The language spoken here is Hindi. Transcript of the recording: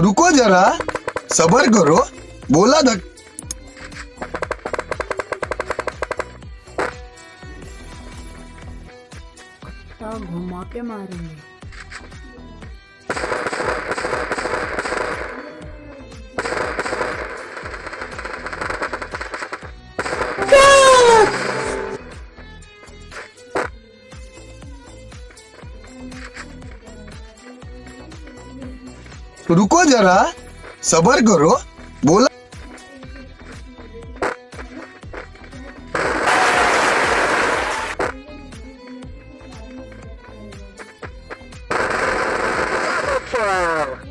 रुको जरा सबर करो बोला तो घुमा के मारेंगे। रुको जरा सबर करो बोला Wow.